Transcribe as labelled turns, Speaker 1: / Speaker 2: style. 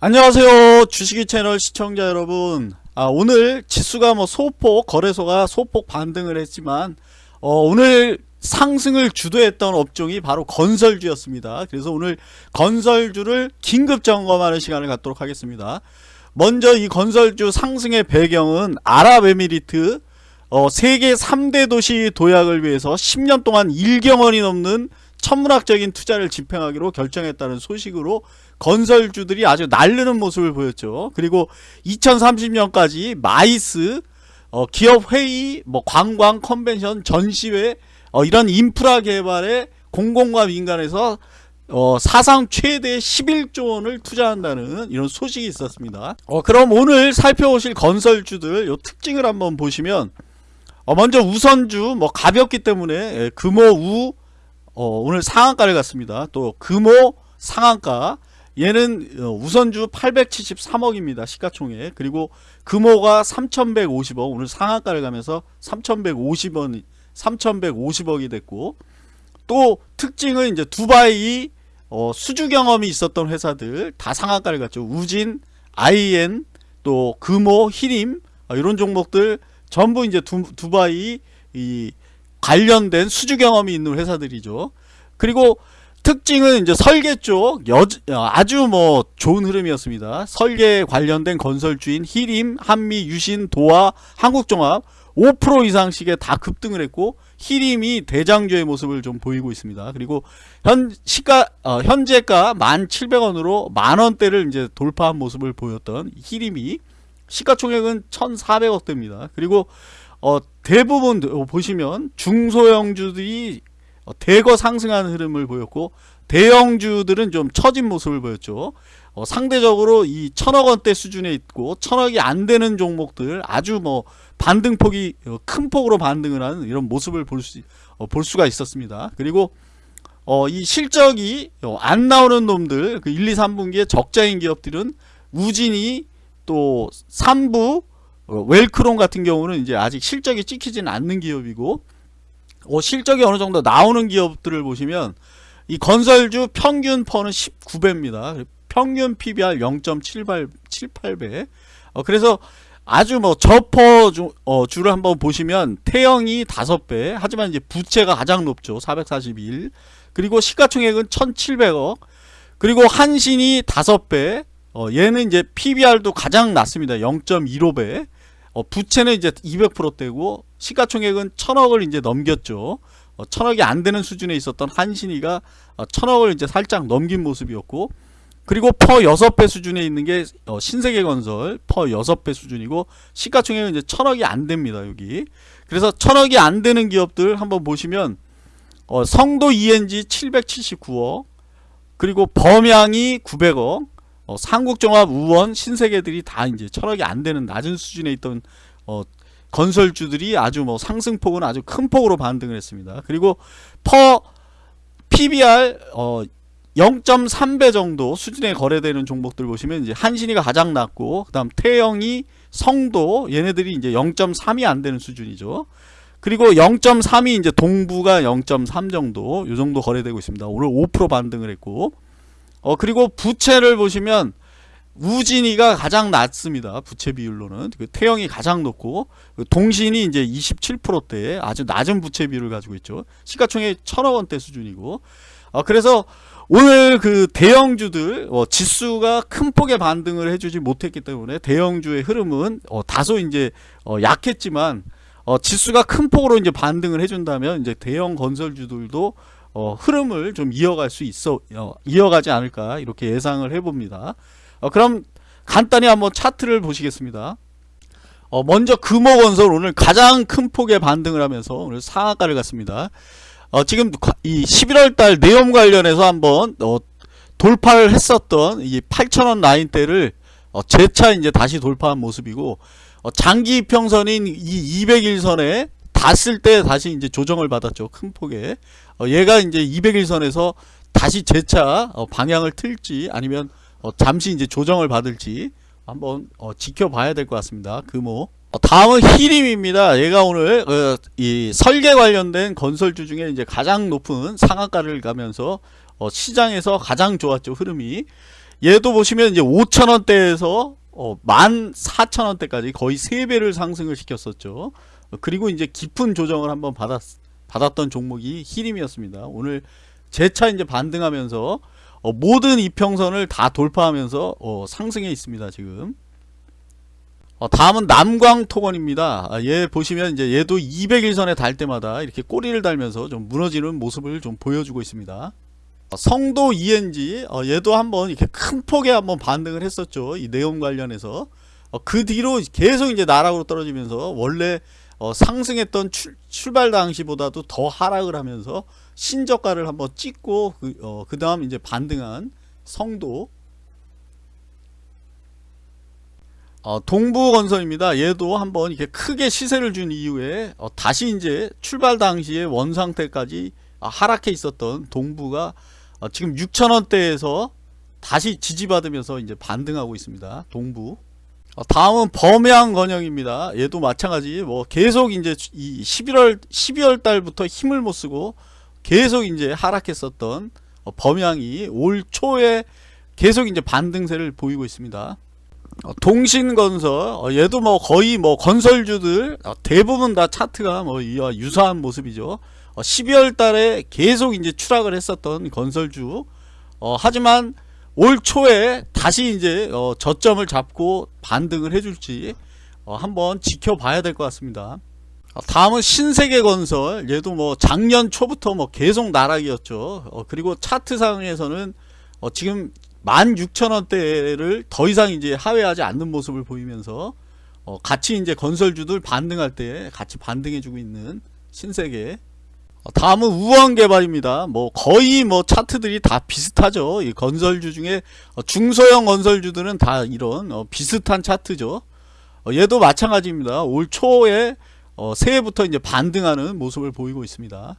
Speaker 1: 안녕하세요. 주식이 채널 시청자 여러분. 아, 오늘 지수가 뭐 소폭 거래소가 소폭 반등을 했지만 어, 오늘 상승을 주도했던 업종이 바로 건설주였습니다. 그래서 오늘 건설주를 긴급 점검하는 시간을 갖도록 하겠습니다. 먼저 이 건설주 상승의 배경은 아랍에미리트 어, 세계 3대 도시 도약을 위해서 10년 동안 1경원이 넘는 천문학적인 투자를 집행하기로 결정했다는 소식으로 건설주들이 아주 날르는 모습을 보였죠. 그리고 2030년까지 MICE 어, 기업회의, 뭐 관광, 컨벤션, 전시회 어, 이런 인프라 개발에 공공과 민간에서 어, 사상 최대 11조 원을 투자한다는 이런 소식이 있었습니다. 어, 그럼 오늘 살펴보실 건설주들 요 특징을 한번 보시면 어, 먼저 우선주 뭐 가볍기 때문에 예, 금호 우 어, 오늘 상한가를 갔습니다. 또 금호 상한가 얘는 어, 우선주 873억입니다. 시가총액. 그리고 금호가 3150억 오늘 상한가를 가면서 3150원 3150억이 됐고 또 특징은 이제 두바이 어, 수주 경험이 있었던 회사들 다 상한가를 갔죠. 우진, IN, 또 금호, 히림 어, 이런 종목들 전부 이제 두, 두바이 이 관련된 수주 경험이 있는 회사들이죠. 그리고 특징은 이제 설계 쪽 여, 아주 뭐 좋은 흐름이었습니다. 설계 관련된 건설주인 히림, 한미, 유신, 도화, 한국종합 5% 이상씩에 다 급등을 했고 히림이 대장주의 모습을 좀 보이고 있습니다. 그리고 현 시가 어, 현재가 1,700원으로 만원대를 이제 돌파한 모습을 보였던 히림이 시가총액은 1,400억대입니다. 그리고 어, 대부분 보시면 중소형주들이 어, 대거 상승하는 흐름을 보였고 대형주들은 좀 처진 모습을 보였죠. 어, 상대적으로 이 천억 원대 수준에 있고 천억이 안 되는 종목들 아주 뭐 반등폭이 어, 큰 폭으로 반등을 하는 이런 모습을 볼, 수, 어, 볼 수가 있었습니다. 그리고 어, 이 실적이 어, 안 나오는 놈들 그 1, 2, 3분기에 적자인 기업들은 우진이 또 3부 어, 웰크론 같은 경우는 이제 아직 실적이 찍히지는 않는 기업이고 어, 실적이 어느 정도 나오는 기업들을 보시면 이 건설주 평균 퍼는 19배입니다. 평균 PBR 0.78배. 어, 그래서 아주 뭐 저퍼 주, 어, 주를 한번 보시면 태형이 5배. 하지만 이제 부채가 가장 높죠. 441. 그리고 시가총액은 1,700억. 그리고 한신이 5배. 어, 얘는 이제 PBR도 가장 낮습니다. 0.15배. 어, 부채는 이제 200%대고 시가총액은 천억을 이제 넘겼죠. 어, 천억이 안 되는 수준에 있었던 한신이가 어, 천억을 이제 살짝 넘긴 모습이었고 그리고 퍼 6배 수준에 있는 게 어, 신세계건설 퍼 6배 수준이고 시가총액은 이제 천억이 안 됩니다. 여기. 그래서 천억이 안 되는 기업들 한번 보시면 어, 성도 ENG 779억 그리고 범양이 900억 어, 삼국종합 우원 신세계들이 다 이제 천억이 안 되는 낮은 수준에 있던 어, 건설주들이 아주 뭐 상승폭은 아주 큰 폭으로 반등을 했습니다. 그리고 퍼 PBR 어 0.3배 정도 수준에 거래되는 종목들 보시면 이제 한신이가 가장 낮고 그다음 태영이 성도 얘네들이 이제 0.3이 안 되는 수준이죠. 그리고 0.3이 이제 동부가 0.3 정도 요 정도 거래되고 있습니다. 오늘 5% 반등을 했고 어 그리고 부채를 보시면 우진이가 가장 낮습니다. 부채 비율로는 그 태영이 가장 높고 그 동신이 이제 27%대 아주 낮은 부채 비율을 가지고 있죠. 시가총액 천억 원대 수준이고 어, 그래서 오늘 그 대형주들 어, 지수가 큰 폭의 반등을 해주지 못했기 때문에 대형주의 흐름은 어, 다소 이제 어, 약했지만 어, 지수가 큰 폭으로 이제 반등을 해준다면 이제 대형 건설주들도 어, 흐름을 좀 이어갈 수 있어 어, 이어가지 않을까 이렇게 예상을 해봅니다. 어, 그럼 간단히 한번 차트를 보시겠습니다. 어, 먼저 금호건설 오늘 가장 큰 폭의 반등을 하면서 오늘 상한가를 갔습니다. 어, 지금 이 11월달 내용 관련해서 한번 어, 돌파를 했었던 이 8,000원 라인대를 어, 재차 이제 다시 돌파한 모습이고 어, 장기 평선인 이 200일선에 닿았을 때 다시 이제 조정을 받았죠 큰 어, 얘가 이제 200일선에서 다시 재차 어, 방향을 틀지 아니면 어, 잠시 이제 조정을 받을지 한번 어, 지켜봐야 될 것 같습니다. 금호. 어, 다음은 히림입니다. 얘가 오늘 어, 이 설계 관련된 건설주 중에 이제 가장 높은 상한가를 가면서 어, 시장에서 가장 좋았죠 흐름이. 얘도 보시면 이제 5천원대에서 어, 14,000원대까지 거의 3배를 상승을 시켰었죠. 어, 그리고 이제 깊은 조정을 한번 받았, 받았던 종목이 히림이었습니다. 오늘 재차 이제 반등하면서 어, 모든 이평선을 다 돌파하면서 어, 상승해 있습니다. 지금. 어, 다음은 남광토건입니다. 아, 얘 보시면 이제 얘도 200일선에 달 때마다 이렇게 꼬리를 달면서 좀 무너지는 모습을 좀 보여주고 있습니다. 어, 성도 ENG 어, 얘도 한번 이렇게 큰 폭에 한번 반등을 했었죠. 이 내용 관련해서 어, 그 뒤로 계속 이제 나락으로 떨어지면서 원래 어, 상승했던 출, 출발 당시보다도 더 하락을 하면서 신저가를 한번 찍고 그, 어, 그 다음 이제 반등한 성도 어, 동부건설입니다. 얘도 한번 이렇게 크게 시세를 준 이후에 어, 다시 이제 출발 당시에 원 상태까지 아, 하락해 있었던 동부가 어, 지금 6천원대에서 다시 지지받으면서 이제 반등하고 있습니다. 동부. 어, 다음은 범양 건영입니다. 얘도 마찬가지 뭐 계속 이제 이 11월 12월 달부터 힘을 못 쓰고 계속 이제 하락했었던 어, 범양이 올 초에 계속 이제 반등세를 보이고 있습니다. 어, 동신건설 어, 얘도 뭐 거의 뭐 건설주들 어, 대부분 다 차트가 뭐 유사한 모습이죠. 어, 12월 달에 계속 이제 추락을 했었던 건설주 어, 하지만 올 초에 다시 이제 어, 저점을 잡고 반등을 해줄지 어, 한번 지켜봐야 될 것 같습니다. 어, 다음은 신세계건설 얘도 뭐 작년 초부터 뭐 계속 나락이었죠. 어, 그리고 차트상에서는 어, 지금 16,000원대를 더 이상 이제 하회하지 않는 모습을 보이면서 어, 같이 이제 건설주들 반등할 때 같이 반등해주고 있는 신세계 어, 다음은 우원 개발입니다. 뭐 거의 뭐 차트들이 다 비슷하죠. 이 건설주 중에 어, 중소형 건설주들은 다 이런 어, 비슷한 차트죠. 어, 얘도 마찬가지입니다. 올 초에 어, 새해부터 이제 반등하는 모습을 보이고 있습니다.